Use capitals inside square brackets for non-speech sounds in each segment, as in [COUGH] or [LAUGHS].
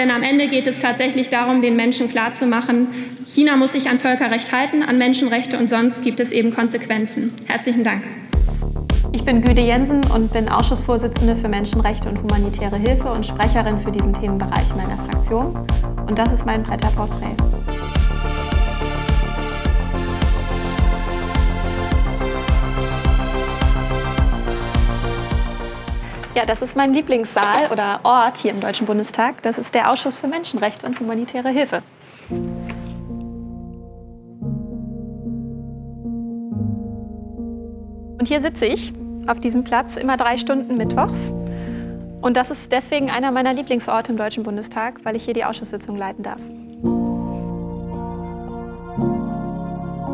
Denn am Ende geht es tatsächlich darum, den Menschen klarzumachen, China muss sich an Völkerrecht halten, an Menschenrechte und sonst gibt es eben Konsequenzen. Herzlichen Dank. Ich bin Güde Jensen und bin Ausschussvorsitzende für Menschenrechte und humanitäre Hilfe und Sprecherin für diesen Themenbereich meiner Fraktion. Und das ist mein Bretterporträt. Ja, das ist mein Lieblingssaal oder Ort hier im Deutschen Bundestag. Das ist der Ausschuss für Menschenrechte und humanitäre Hilfe. Und hier sitze ich auf diesem Platz immer drei Stunden mittwochs. Und das ist deswegen einer meiner Lieblingsorte im Deutschen Bundestag, weil ich hier die Ausschusssitzung leiten darf.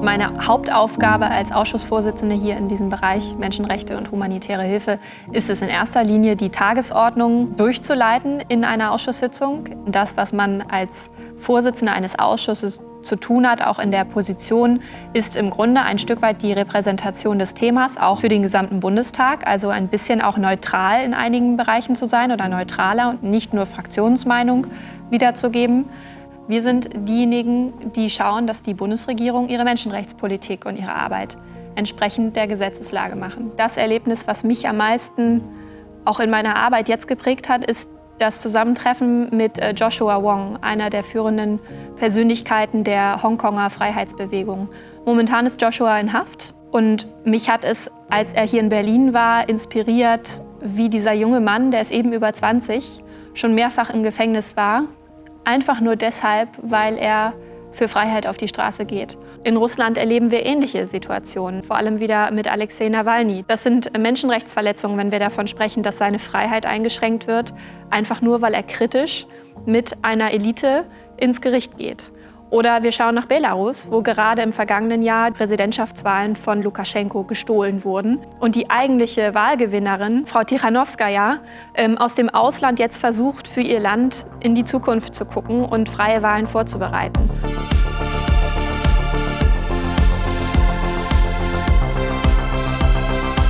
Meine Hauptaufgabe als Ausschussvorsitzende hier in diesem Bereich Menschenrechte und humanitäre Hilfe ist es in erster Linie, die Tagesordnung durchzuleiten in einer Ausschusssitzung. Das, was man als Vorsitzender eines Ausschusses zu tun hat, auch in der Position, ist im Grunde ein Stück weit die Repräsentation des Themas, auch für den gesamten Bundestag. Also ein bisschen auch neutral in einigen Bereichen zu sein oder neutraler und nicht nur Fraktionsmeinung wiederzugeben. Wir sind diejenigen, die schauen, dass die Bundesregierung ihre Menschenrechtspolitik und ihre Arbeit entsprechend der Gesetzeslage machen. Das Erlebnis, was mich am meisten auch in meiner Arbeit jetzt geprägt hat, ist das Zusammentreffen mit äh, Joshua Wong, einer der führenden Persönlichkeiten der Hongkonger Freiheitsbewegung. Momentan ist Joshua in Haft und mich hat es, als er hier in Berlin war, inspiriert, wie dieser junge Mann, der ist eben über 20, schon mehrfach im Gefängnis war einfach nur deshalb, weil er für Freiheit auf die Straße geht. In Russland erleben wir ähnliche Situationen, vor allem wieder mit Alexei Nawalny. Das sind Menschenrechtsverletzungen, wenn wir davon sprechen, dass seine Freiheit eingeschränkt wird, einfach nur, weil er kritisch mit einer Elite ins Gericht geht. Oder wir schauen nach Belarus, wo gerade im vergangenen Jahr Präsidentschaftswahlen von Lukaschenko gestohlen wurden. Und die eigentliche Wahlgewinnerin, Frau Tichanowskaja, ähm, aus dem Ausland jetzt versucht, für ihr Land in die Zukunft zu gucken und freie Wahlen vorzubereiten.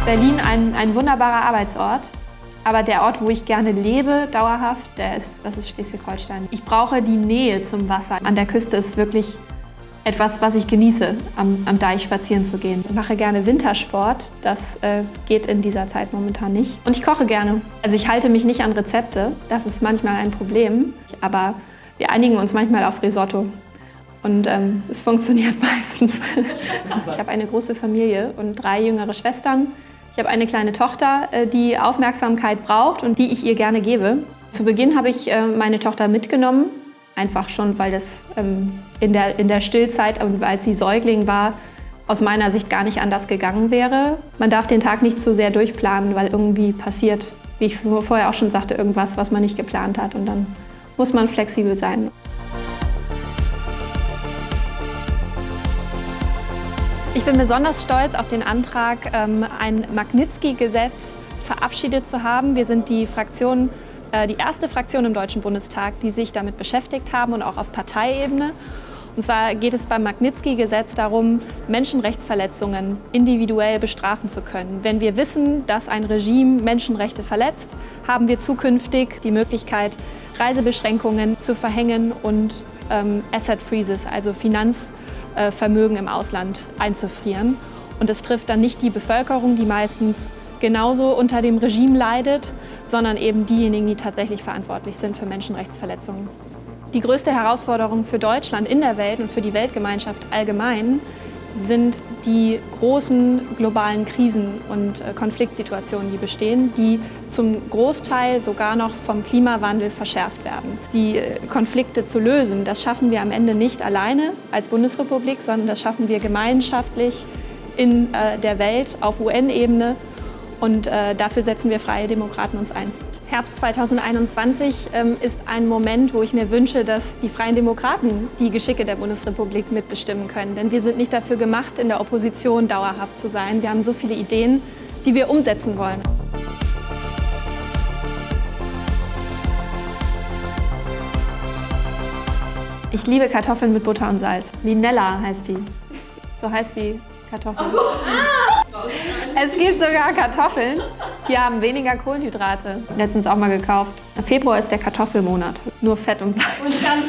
Berlin ein, ein wunderbarer Arbeitsort. Aber der Ort, wo ich gerne lebe, dauerhaft, der ist, das ist Schleswig-Holstein. Ich brauche die Nähe zum Wasser. An der Küste ist wirklich etwas, was ich genieße, am, am Deich spazieren zu gehen. Ich mache gerne Wintersport, das äh, geht in dieser Zeit momentan nicht. Und ich koche gerne. Also ich halte mich nicht an Rezepte, das ist manchmal ein Problem, aber wir einigen uns manchmal auf Risotto. Und ähm, es funktioniert [LAUGHS] meistens. ich habe eine große Familie und drei jüngere Schwestern. Ich habe eine kleine Tochter, äh, die Aufmerksamkeit braucht und die ich ihr gerne gebe. Zu Beginn habe ich äh, meine Tochter mitgenommen, einfach schon, weil das ähm, in der, in der Stillzeit, als sie Säugling war, aus meiner Sicht gar nicht anders gegangen wäre. Man darf den Tag nicht zu sehr durchplanen, weil irgendwie passiert, wie ich vorher auch schon sagte, irgendwas, was man nicht geplant hat. Und dann muss man flexibel sein. Ich bin besonders stolz auf den Antrag, ähm, ein Magnitsky-Gesetz verabschiedet zu haben. Wir sind die Fraktion, äh, die erste Fraktion im Deutschen Bundestag, die sich damit beschäftigt haben und auch auf Parteiebene. Und zwar geht es beim Magnitsky-Gesetz darum, Menschenrechtsverletzungen individuell bestrafen zu können. Wenn wir wissen, dass ein Regime Menschenrechte verletzt, haben wir zukünftig die Möglichkeit, Reisebeschränkungen zu verhängen und ähm, Asset Freezes, also Finanz Vermögen im Ausland einzufrieren. Und es trifft dann nicht die Bevölkerung, die meistens genauso unter dem Regime leidet, sondern eben diejenigen, die tatsächlich verantwortlich sind für Menschenrechtsverletzungen. Die größte Herausforderung für Deutschland in der Welt und für die Weltgemeinschaft allgemein sind die großen globalen Krisen und äh, Konfliktsituationen, die bestehen, die zum Großteil sogar noch vom Klimawandel verschärft werden. Die äh, Konflikte zu lösen, das schaffen wir am Ende nicht alleine als Bundesrepublik, sondern das schaffen wir gemeinschaftlich in äh, der Welt auf UN-Ebene und dafür setzen wir Freie Demokraten uns ein. Herbst 2021 ähm, ist ein Moment, wo ich mir wünsche, dass die Freien Demokraten die Geschicke der Bundesrepublik mitbestimmen können. Denn wir sind nicht dafür gemacht, in der Opposition dauerhaft zu sein. Wir haben so viele Ideen, die wir umsetzen wollen. Ich liebe Kartoffeln mit Butter und Salz. Linella heißt die. So heißt die Kartoffel. Ach so. Es gibt sogar Kartoffeln, Die haben weniger Kohlenhydrate. Letztens auch mal gekauft. Februar ist der Kartoffelmonat. Nur Fett und Salz. Und ganz